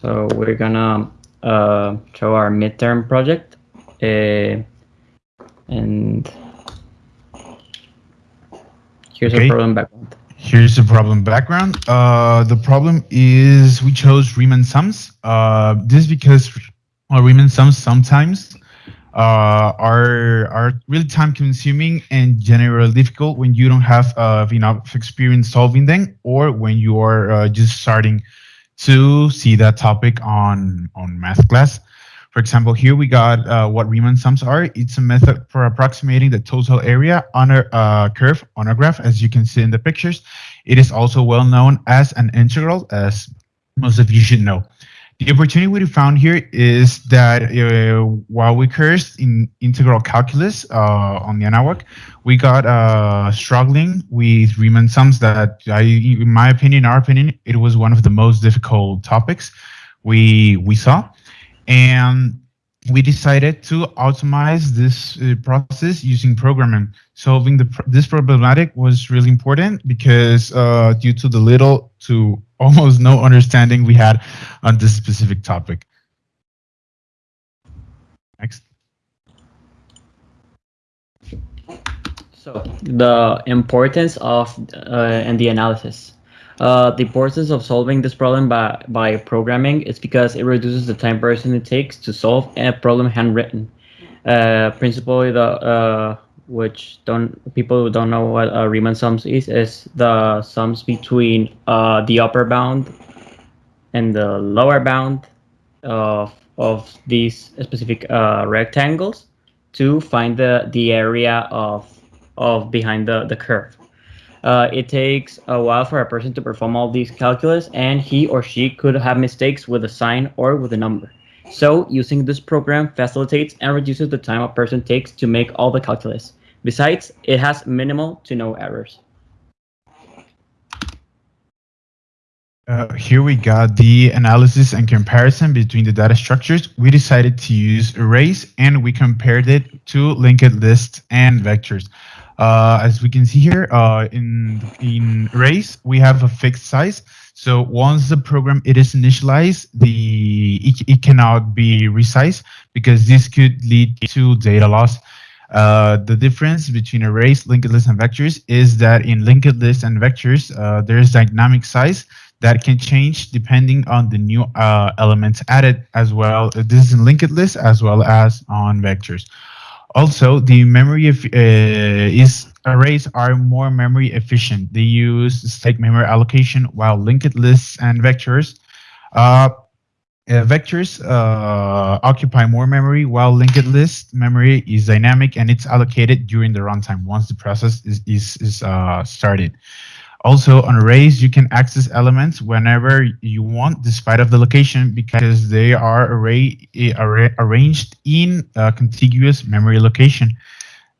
So we're gonna uh, show our midterm project. Uh, and here's Okay. a problem background. Here's the problem background. Uh, the problem is we chose Riemann sums. Uh, this is because Riemann sums sometimes uh, are are really time consuming and generally difficult when you don't have uh, enough experience solving them or when you are uh, just starting to see that topic on on math class. For example, here we got uh, what Riemann sums are. It's a method for approximating the total area on a uh, curve on a graph, as you can see in the pictures. It is also well known as an integral, as most of you should know. The opportunity we found here is that uh, while we cursed in integral calculus uh, on the Anáhuac, we got uh, struggling with Riemann sums that, I, in my opinion, our opinion, it was one of the most difficult topics we we saw and we decided to optimize this uh, process using programming. Solving the this problematic was really important because uh, due to the little to almost no understanding we had on this specific topic. Next. So the importance of uh, and the analysis. Uh, the importance of solving this problem by, by programming is because it reduces the time person it takes to solve a problem handwritten. Uh, principally, the uh, which don't people who don't know what uh, Riemann sums is is the sums between uh, the upper bound and the lower bound of of these specific uh, rectangles to find the the area of of behind the the curve. Uh, it takes a while for a person to perform all these calculus, and he or she could have mistakes with a sign or with a number. So using this program facilitates and reduces the time a person takes to make all the calculus. Besides, it has minimal to no errors. Uh, here we got the analysis and comparison between the data structures. We decided to use arrays and we compared it to linked lists and vectors. Uh, as we can see here, uh, in in arrays, we have a fixed size. So once the program it is initialized, the it, it cannot be resized because this could lead to data loss. Uh, the difference between arrays, linked lists, and vectors is that in linked lists and vectors, uh, there is dynamic size that can change depending on the new uh, elements added as well. This is in linked lists as well as on vectors. Also, the memory of, uh, is arrays are more memory efficient. They use static memory allocation while linked lists and vectors uh, vectors uh, occupy more memory while linked list memory is dynamic and it's allocated during the runtime once the process is, is, is uh, started. Also on arrays, you can access elements whenever you want despite of the location because they are array, array arranged in contiguous memory location.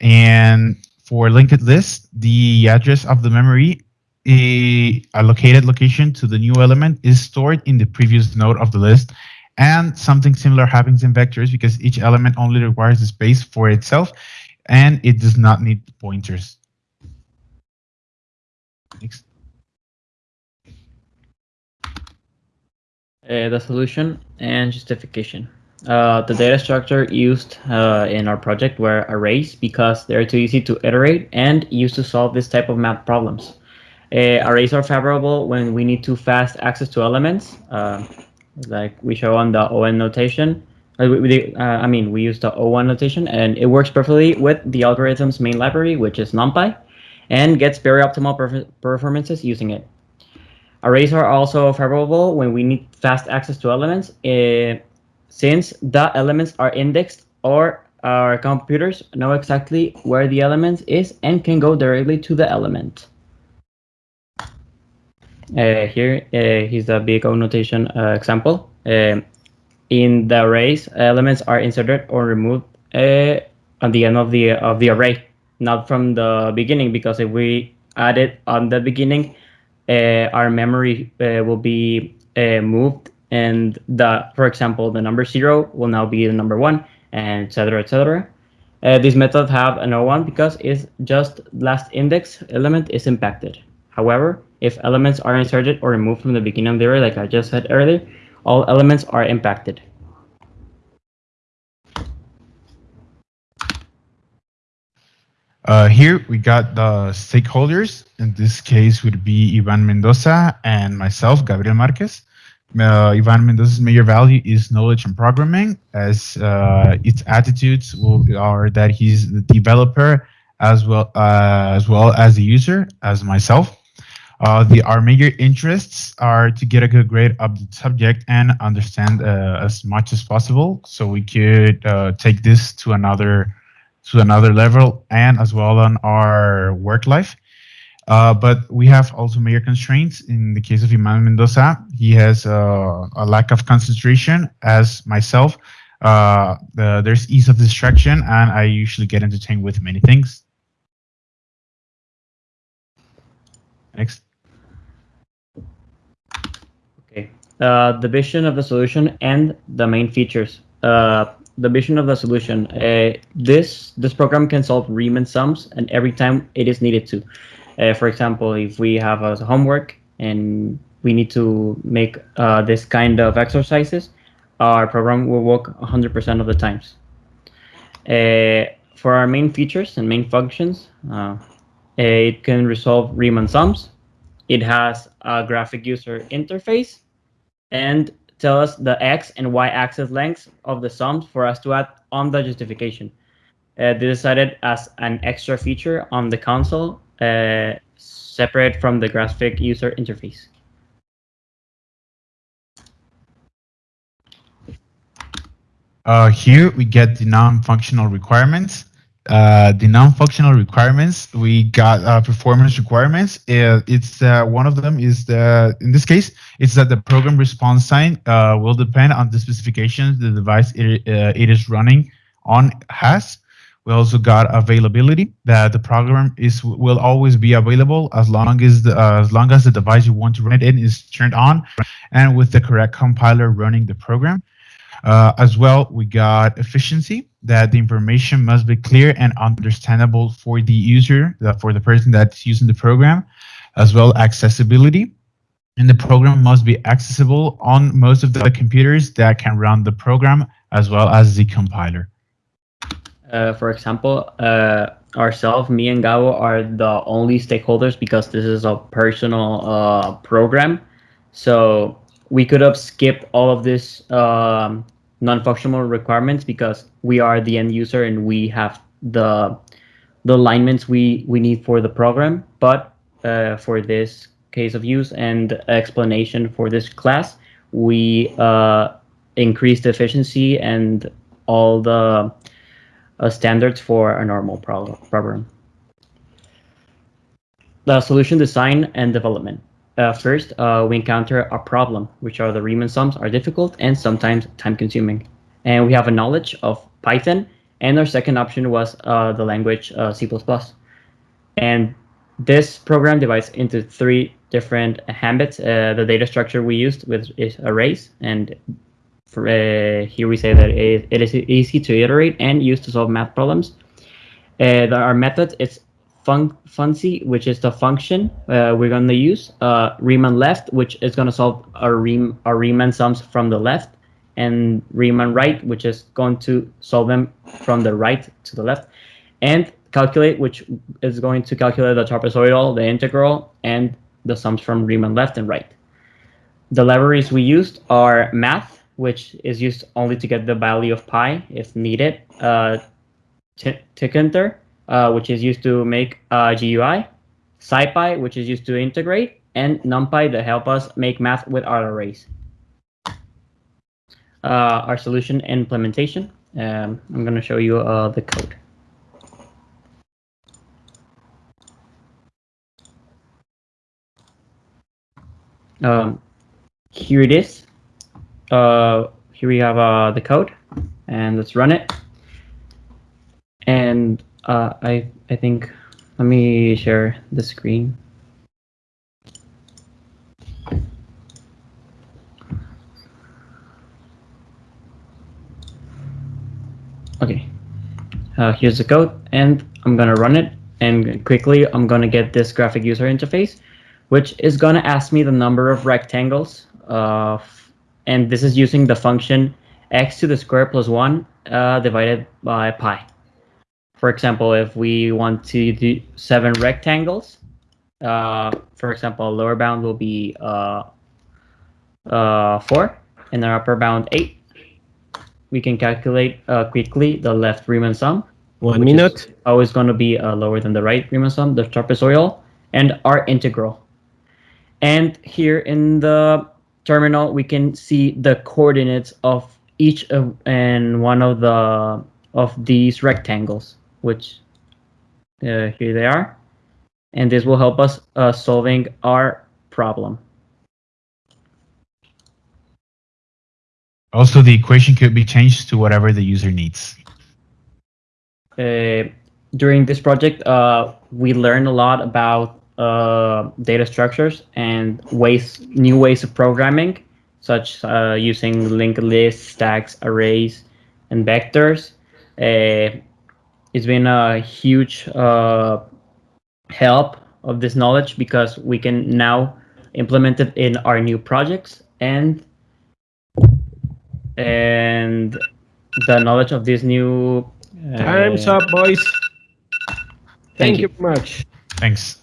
And for linked list, the address of the memory a allocated location to the new element is stored in the previous node of the list. And something similar happens in vectors because each element only requires the space for itself and it does not need pointers. Next. Uh, the solution and justification. Uh, the data structure used uh, in our project were arrays because they're too easy to iterate and used to solve this type of math problems. Arrays are favorable when we need to fast access to elements, uh, like we show on the ON notation. Uh, uh, I mean, we use the O1 notation, and it works perfectly with the algorithm's main library, which is NumPy, and gets very optimal perf performances using it. Arrays are also favorable when we need fast access to elements, uh, since the elements are indexed or our computers know exactly where the element is and can go directly to the element. Uh, here uh, is the big O notation uh, example. In the arrays, elements are inserted or removed uh, at the end of the of the array, not from the beginning. Because if we add it on the beginning, uh, our memory uh, will be moved, and the for example the number zero will now be the number one, and etc. etc. these methods have an O1 because it's just last index element is impacted. However, if elements are inserted or removed from the beginning of the array, like I just said earlier, all elements are impacted. Uh, here we got the stakeholders. In this case, would be Ivan Mendoza and myself, Gabriel Marquez. Uh, Ivan Mendoza's major value is knowledge and programming, as uh, its attitudes will, are that he's the developer as well uh, as well as the user, as myself. Uh, the our major interests are to get a good grade of the subject and understand uh, as much as possible, so we could take this to another to another level and as well on our work life. Uh, but we have also major constraints. In the case of Ivan Mendoza, he has uh, a lack of concentration as myself. Uh, the, there's ease of distraction and I usually get entertained with many things. Next. Okay. Uh, the vision of the solution and the main features. Uh, the vision of the solution. Uh, this this program can solve Riemann sums, and every time it is needed to. Uh, for example, if we have a homework and we need to make uh, this kind of exercises, our program will work 100% of the times. Uh, for our main features and main functions, uh, it can resolve Riemann sums. It has a graphic user interface, and tell us the x and y axis lengths of the sums for us to add on the justification. Uh, they decided as an extra feature on the console, uh, separate from the graphic user interface. Uh, here we get the non-functional requirements uh, the non-functional requirements, we got uh, performance requirements. Uh, it's uh, one of them is the in this case, it's that the program response time uh, will depend on the specifications the device it, it is running on has. We also got availability that the program is will always be available as long as the as long as the device you want to run it in is turned on, and with the correct compiler running the program. As well, we got efficiency, that the information must be clear and understandable for the user, for the person that's using the program, as well accessibility. And the program must be accessible on most of the computers that can run the program, as well as the compiler. Uh, for example, uh, ourselves, me and Gabo are the only stakeholders because this is a personal uh, program. So we could have skipped all of this um, non-functional requirements because we are the end user and we have the the alignments we we need for the program. But uh, for this case of use and explanation for this class, we uh, increased efficiency and all the uh, standards for a normal program. The solution design and development. Uh, first, uh, we encounter a problem, which are the Riemann sums are difficult and sometimes time consuming. And we have a knowledge of Python. And our second option was uh, the language uh, C++. And this program divides into three different habits. Uh, the data structure we used with is arrays. And for, uh, here we say that it, is easy to iterate and use to solve math problems. our method is fun funcy, which is the function uh, we're going to use. Uh, Riemann left, which is going to solve our, Riem our Riemann sums from the left, and Riemann right, which is going to solve them from the right to the left, and calculate, which is going to calculate the trapezoidal, the integral, and the sums from Riemann left and right. The libraries we used are math, which is used only to get the value of pi if needed, uh, Tkinter, uh, which is used to make uh, GUI, SciPy, which is used to integrate, and NumPy to help us make math with our arrays. Uh, our solution implementation. Um, I'm going to show you uh, the code. Um, here it is. Uh, here we have uh, the code, and let's run it. And uh, I I think let me share the screen. Okay, uh, here's the code, and I'm gonna run it. And quickly, I'm gonna get this graphic user interface, which is gonna ask me the number of rectangles uh, and this is using the function x to the square plus 1 uh, divided by pi. For example, if we want to do seven rectangles, uh, for example, lower bound will be uh, uh, 4 and our upper bound 8. We can calculate uh, quickly the left Riemann sum, One minute. always going to be uh, lower than the right Riemann sum, the trapezoidal, and our integral. And here in the terminal, we can see the coordinates of each of and one of the of these rectangles, which uh, here they are, and this will help us uh, solving our problem. Also, the equation could be changed to whatever the user needs. uh, during this project, uh, we learned a lot about uh, data structures and ways, new ways of programming, such uh, using linked lists, stacks, arrays, and vectors. It's been a huge uh, help of this knowledge because we can now implement it in our new projects and and the knowledge of this new Time's uh, up, boys. Thank, Thank you you. much. Thanks.